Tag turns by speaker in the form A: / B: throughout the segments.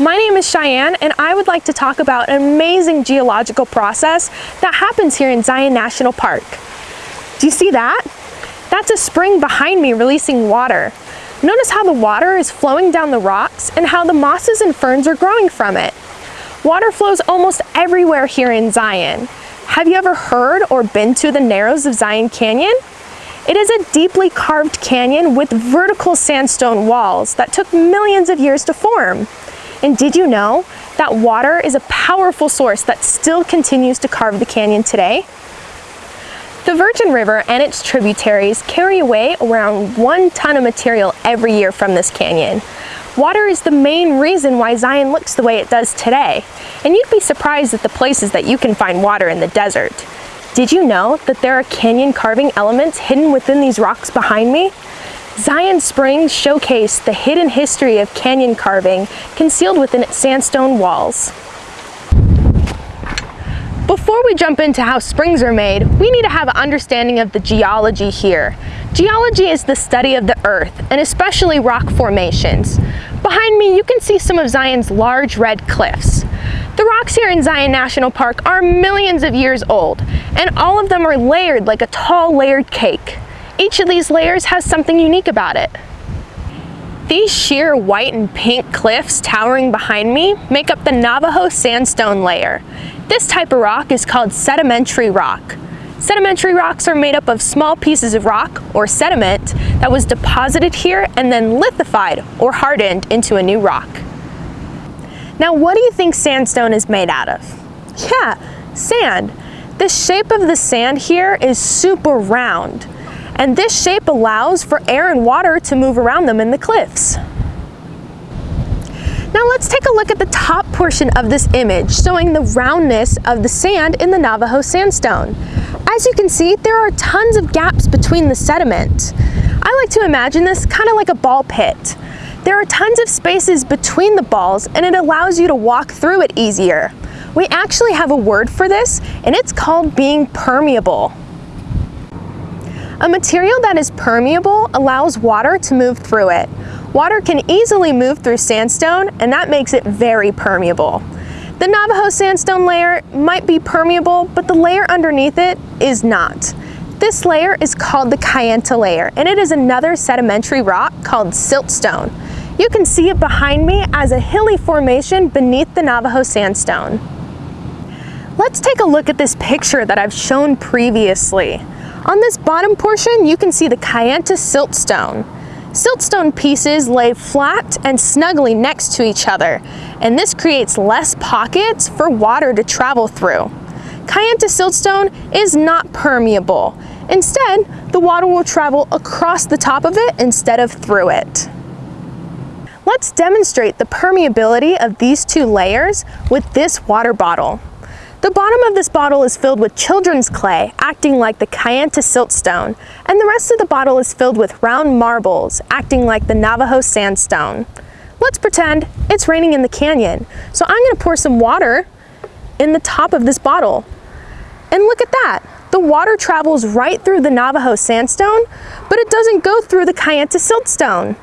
A: My name is Cheyenne and I would like to talk about an amazing geological process that happens here in Zion National Park. Do you see that? That's a spring behind me releasing water. Notice how the water is flowing down the rocks and how the mosses and ferns are growing from it. Water flows almost everywhere here in Zion. Have you ever heard or been to the Narrows of Zion Canyon? It is a deeply carved canyon with vertical sandstone walls that took millions of years to form. And did you know that water is a powerful source that still continues to carve the canyon today? The Virgin River and its tributaries carry away around one ton of material every year from this canyon. Water is the main reason why Zion looks the way it does today, and you'd be surprised at the places that you can find water in the desert. Did you know that there are canyon carving elements hidden within these rocks behind me? Zion Springs showcase the hidden history of canyon carving concealed within its sandstone walls. Before we jump into how springs are made, we need to have an understanding of the geology here. Geology is the study of the earth, and especially rock formations. Behind me, you can see some of Zion's large red cliffs. The rocks here in Zion National Park are millions of years old, and all of them are layered like a tall layered cake. Each of these layers has something unique about it. These sheer white and pink cliffs towering behind me make up the Navajo sandstone layer. This type of rock is called sedimentary rock. Sedimentary rocks are made up of small pieces of rock or sediment that was deposited here and then lithified or hardened into a new rock. Now what do you think sandstone is made out of? Yeah, sand. The shape of the sand here is super round and this shape allows for air and water to move around them in the cliffs. Now let's take a look at the top portion of this image showing the roundness of the sand in the Navajo sandstone. As you can see, there are tons of gaps between the sediment. I like to imagine this kind of like a ball pit. There are tons of spaces between the balls and it allows you to walk through it easier. We actually have a word for this and it's called being permeable. A material that is permeable allows water to move through it. Water can easily move through sandstone and that makes it very permeable. The Navajo sandstone layer might be permeable, but the layer underneath it is not. This layer is called the Kayenta layer, and it is another sedimentary rock called siltstone. You can see it behind me as a hilly formation beneath the Navajo sandstone. Let's take a look at this picture that I've shown previously. On this bottom portion, you can see the Kayenta siltstone. Siltstone pieces lay flat and snugly next to each other, and this creates less pockets for water to travel through. Kayenta siltstone is not permeable. Instead, the water will travel across the top of it instead of through it. Let's demonstrate the permeability of these two layers with this water bottle. The bottom of this bottle is filled with children's clay, acting like the Kayenta siltstone, and the rest of the bottle is filled with round marbles, acting like the Navajo sandstone. Let's pretend it's raining in the canyon. So I'm gonna pour some water in the top of this bottle. And look at that. The water travels right through the Navajo sandstone, but it doesn't go through the Kayenta siltstone.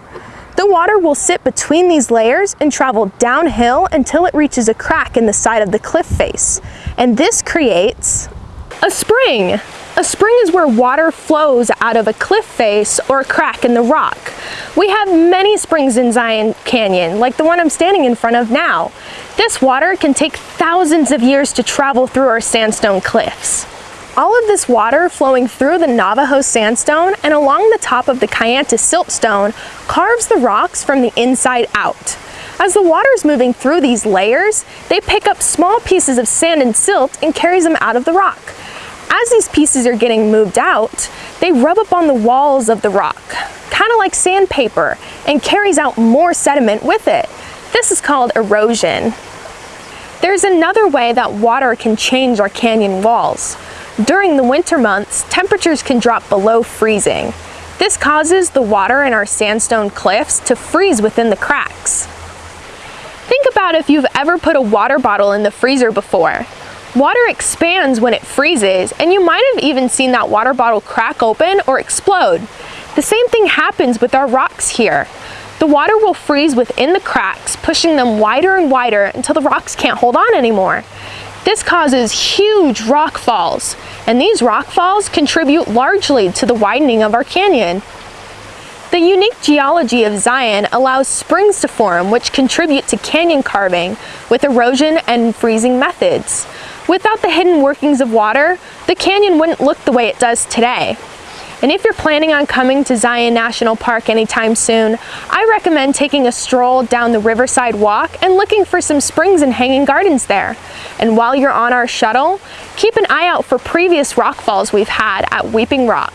A: The water will sit between these layers and travel downhill until it reaches a crack in the side of the cliff face. And this creates a spring. A spring is where water flows out of a cliff face or a crack in the rock. We have many springs in Zion Canyon, like the one I'm standing in front of now. This water can take thousands of years to travel through our sandstone cliffs. All of this water flowing through the Navajo sandstone and along the top of the Kayenta siltstone carves the rocks from the inside out. As the water is moving through these layers, they pick up small pieces of sand and silt and carries them out of the rock. As these pieces are getting moved out, they rub up on the walls of the rock, kind of like sandpaper, and carries out more sediment with it. This is called erosion. There's another way that water can change our canyon walls. During the winter months, temperatures can drop below freezing. This causes the water in our sandstone cliffs to freeze within the cracks. Think about if you've ever put a water bottle in the freezer before. Water expands when it freezes, and you might have even seen that water bottle crack open or explode. The same thing happens with our rocks here. The water will freeze within the cracks, pushing them wider and wider until the rocks can't hold on anymore. This causes huge rock falls, and these rock falls contribute largely to the widening of our canyon. The unique geology of Zion allows springs to form which contribute to canyon carving with erosion and freezing methods. Without the hidden workings of water, the canyon wouldn't look the way it does today. And if you're planning on coming to Zion National Park anytime soon, I recommend taking a stroll down the Riverside Walk and looking for some springs and hanging gardens there. And while you're on our shuttle, keep an eye out for previous rock falls we've had at Weeping Rock.